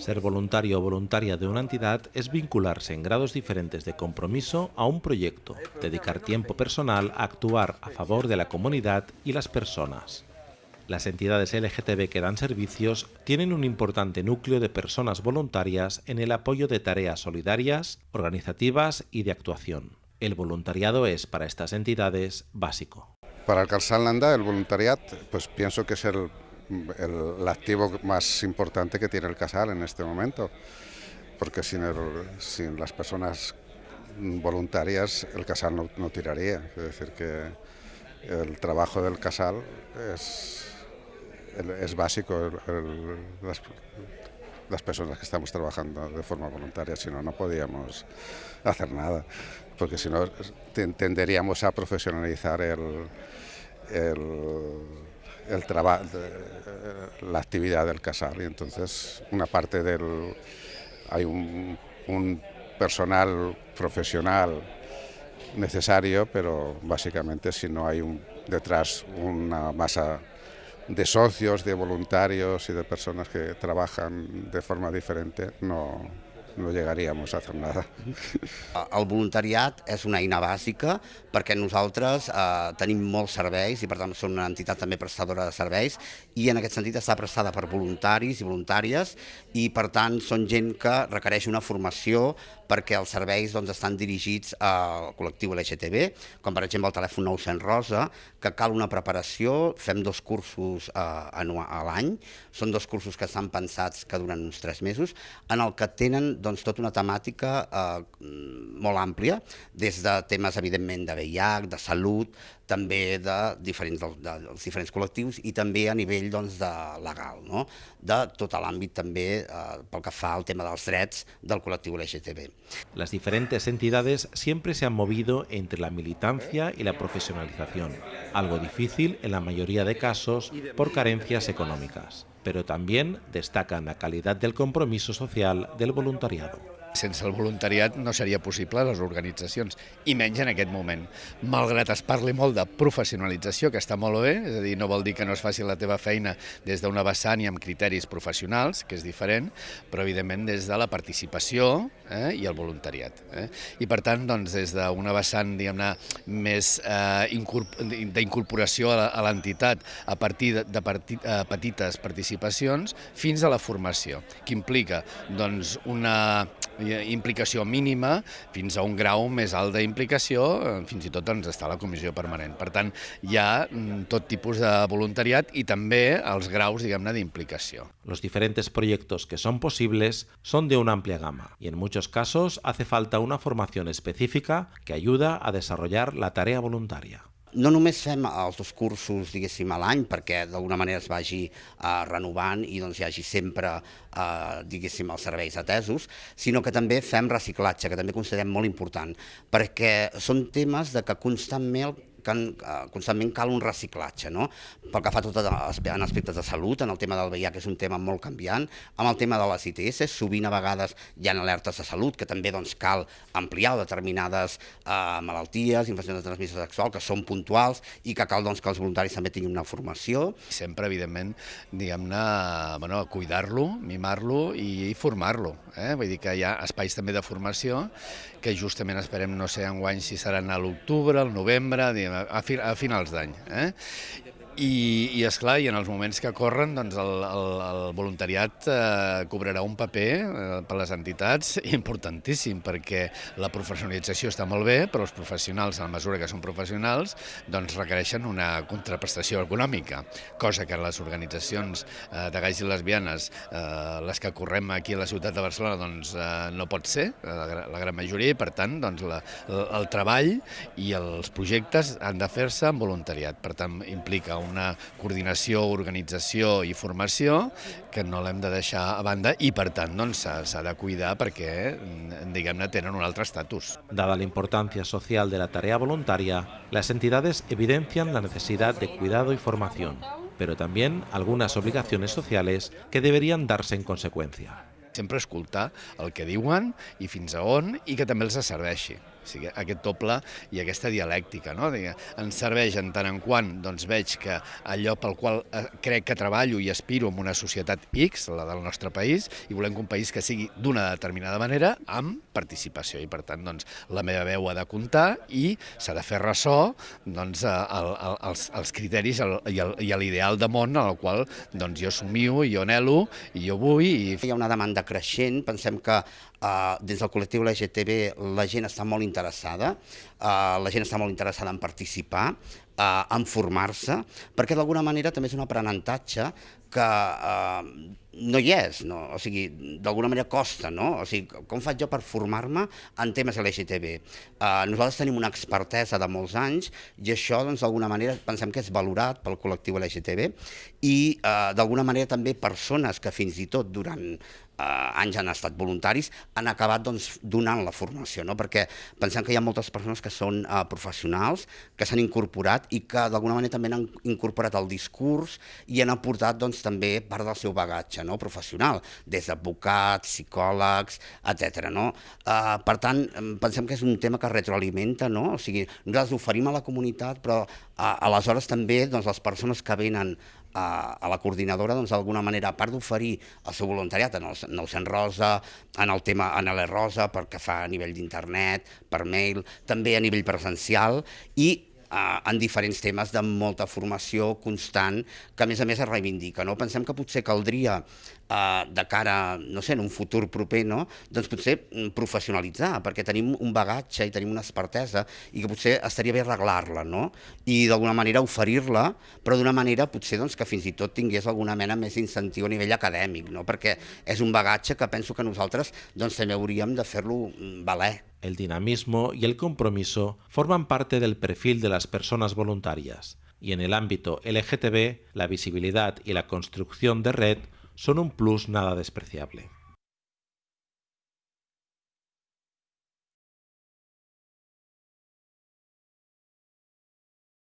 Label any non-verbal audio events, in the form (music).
Ser voluntario o voluntaria de una entidad es vincularse en grados diferentes de compromiso a un proyecto, dedicar tiempo personal a actuar a favor de la comunidad y las personas. Las entidades LGTB que dan servicios tienen un importante núcleo de personas voluntarias en el apoyo de tareas solidarias, organizativas y de actuación. El voluntariado es para estas entidades básico. Para el Calzán Landa, el voluntariado, pues pienso que es el, el, activo más importante que tiene el Casal en este momento, porque sin, las personas voluntarias el Casal no, tiraría. Es decir, que el trabajo del Casal es es básico las, las, personas que estamos trabajando de forma voluntaria, si no, no podíamos hacer nada, porque si no tenderíamos a profesionalizar el, el, el trabajo, la actividad del casal y entonces una parte del... hay un, un personal profesional necesario, pero básicamente si no hay un, detrás una masa de socios, de voluntarios y de personas que trabajan de forma diferente, no, no llegaríamos a hacer nada. (laughs) El voluntariat és una eina bàsica perquè nosaltres eh, tenim molts serveis i per tant som una entitat també prestadora de serveis i en aquest sentit està prestada per voluntaris i voluntàries i per tant són gent que requereix una formació perquè els serveis doncs, estan dirigits al col·lectiu LGTB, com per exemple el telèfon 900 Rosa, que cal una preparació, fem dos cursos eh, a l'any, són dos cursos que estan pensats que duren uns tres mesos, en el que tenen doncs, tota una temàtica eh, molt àmplia, des de temes evidentment de VIH, de salut, també de diferents, de, de, dels diferents col·lectius i també a nivell doncs, de legal, no? de tot l'àmbit també eh, pel que fa al tema dels drets del col·lectiu LGTB. Las diferentes entidades siempre se han movido entre la militancia y la profesionalización, algo difícil en la mayoría de casos por carencias económicas, pero también destacan la calidad del compromiso social del voluntariado. Sense el voluntariat no seria possible les organitzacions, i menys en aquest moment. Malgrat es parli molt de professionalització, que està molt bé, és a dir, no vol dir que no es faci la teva feina des d'una vessant i amb criteris professionals, que és diferent, però evidentment des de la participació eh, i el voluntariat. Eh? I per tant, doncs, des d'una vessant, diguem-ne, més eh, d'incorporació a l'entitat a partir de, de partit, eh, petites participacions fins a la formació, que implica doncs, una implicació mínima fins a un grau més alt d'implicació, eh, fins i tot doncs, està la comissió permanent. Per tant, hi ha mm, tot tipus de voluntariat i també els graus, diguem-ne, d'implicació. Los diferentes proyectos que son posibles son de una amplia gama y en muchos casos hace falta una formación específica que ayuda a desarrollar la tarea voluntaria. No només fem els dos cursos, diguéssim, a l'any, perquè d'alguna manera es vagi eh, renovant i doncs hi hagi sempre, eh, diguéssim, els serveis atesos, sinó que també fem reciclatge, que també considerem molt important, perquè són temes de que constantment que eh, constantment cal un reciclatge, no? pel que fa tot en aspectes de salut, en el tema del VIH, que és un tema molt canviant, amb el tema de les ITS, sovint a vegades hi ha alertes de salut, que també doncs, cal ampliar determinades eh, malalties, infeccions de transmissió sexual, que són puntuals i que cal doncs, que els voluntaris també tinguin una formació. Sempre, evidentment, diguem-ne, bueno, cuidar-lo, mimar-lo i, i formar-lo. Eh? Vull dir que hi ha espais també de formació que justament esperem, no sé, enguany si seran a l'octubre, al novembre, diguem, a, a finals d'any. Eh? I, i esclar, i en els moments que corren, doncs el, el, el voluntariat eh, cobrarà un paper eh, per les entitats (laughs) importantíssim, perquè la professionalització està molt bé, però els professionals, a la mesura que són professionals, doncs requereixen una contraprestació econòmica, cosa que les organitzacions eh, de gais i lesbianes, eh, les que correm aquí a la ciutat de Barcelona, doncs eh, no pot ser, eh, la, la gran majoria, i per tant, doncs, la, el, el treball i els projectes han de fer-se amb voluntariat, per tant, implica una coordinació, organització i formació que no l'hem de deixar a banda i, per tant, doncs, s'ha doncs, de cuidar perquè, diguem-ne, tenen un altre estatus. Dada la importància social de la tarea voluntaria, las entidades evidencian la necesidad de cuidado y formación, pero también algunas obligaciones sociales que deberían darse en consecuencia. Sempre escoltar el que diuen i fins a on i que també els serveixi. O sigui, aquest doble i aquesta dialèctica, no? Ens serveix en tant en quant doncs, veig que allò pel qual eh, crec que treballo i aspiro en una societat X, la del nostre país, i volem que un país que sigui d'una determinada manera amb participació i per tant doncs, la meva veu ha de comptar i s'ha de fer ressò doncs, el, el, els, els criteris el, i l'ideal de món al qual doncs, jo somio, jo anelo i jo vull. I... Hi ha una demanda creixent, pensem que Uh, dins del col·lectiu LGTB la gent està molt interessada, uh, la gent està molt interessada en participar, uh, en formar-se, perquè d'alguna manera també és un aprenentatge que no hi és, no? o sigui, d'alguna manera costa, no? O sigui, com faig jo per formar-me en temes LGTB? Uh, nosaltres tenim una expertesa de molts anys i això, doncs, d'alguna manera, pensem que és valorat pel col·lectiu LGTB i, uh, d'alguna manera, també persones que fins i tot durant eh, anys han estat voluntaris, han acabat doncs, donant la formació, no? perquè pensem que hi ha moltes persones que són eh, professionals, que s'han incorporat i que d'alguna manera també han incorporat el discurs i han aportat doncs, també part del seu bagatge no? professional, des d'advocats, psicòlegs, etc. No? Eh, per tant, pensem que és un tema que retroalimenta, no? o sigui, nosaltres oferim a la comunitat, però eh, aleshores també doncs, les persones que venen a, a la coordinadora doncs, d'alguna manera, a part d'oferir el seu voluntariat en el, en el Sant Rosa, en el tema en l'E Rosa, perquè fa a nivell d'internet, per mail, també a nivell presencial, i eh, en diferents temes de molta formació constant que a més a més es reivindica. No? Pensem que potser caldria eh, de cara, no sé, en un futur proper, no? doncs potser mm, professionalitzar, perquè tenim un bagatge i tenim una expertesa i que potser estaria bé arreglar-la no? i d'alguna manera oferir-la, però d'una manera potser doncs, que fins i tot tingués alguna mena més incentiu a nivell acadèmic, no? perquè és un bagatge que penso que nosaltres doncs, també hauríem de fer-lo mm, valer. El dinamismo y el compromiso forman parte del perfil de las personas voluntarias, y en el ámbito LGTB, la visibilidad y la construcción de red son un plus nada despreciable.